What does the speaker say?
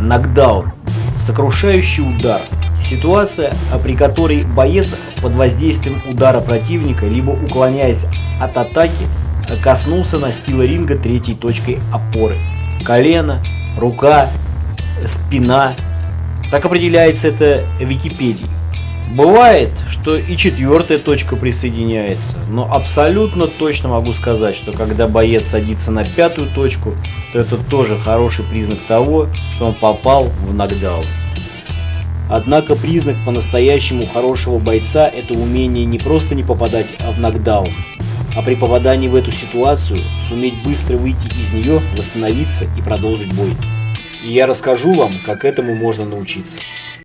нокдаун, сокрушающий удар. Ситуация, при которой боец под воздействием удара противника, либо уклоняясь от атаки, коснулся настила ринга третьей точкой опоры. Колено, рука, спина. Так определяется это в Википедии. Бывает, что и четвертая точка присоединяется, но абсолютно точно могу сказать, что когда боец садится на пятую точку, то это тоже хороший признак того, что он попал в нокдаун. Однако признак по-настоящему хорошего бойца – это умение не просто не попадать в нокдаун, а при попадании в эту ситуацию суметь быстро выйти из нее, восстановиться и продолжить бой. И я расскажу вам, как этому можно научиться.